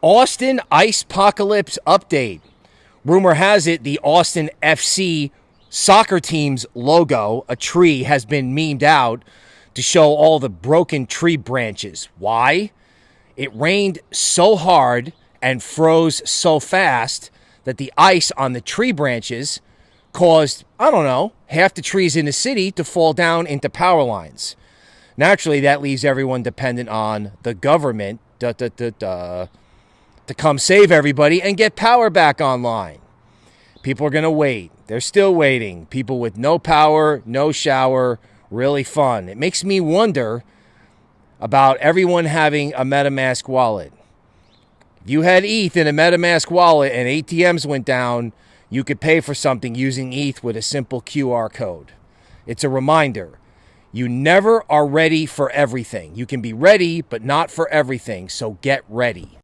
Austin Ice Apocalypse update. Rumor has it the Austin FC soccer team's logo, a tree, has been memed out to show all the broken tree branches. Why? It rained so hard and froze so fast that the ice on the tree branches caused, I don't know, half the trees in the city to fall down into power lines. Naturally, that leaves everyone dependent on the government da, da, da, to come save everybody and get power back online. People are going to wait. They're still waiting. People with no power, no shower, really fun. It makes me wonder about everyone having a MetaMask wallet. If you had ETH in a MetaMask wallet and ATMs went down, you could pay for something using ETH with a simple QR code. It's a reminder. You never are ready for everything. You can be ready, but not for everything. So get ready.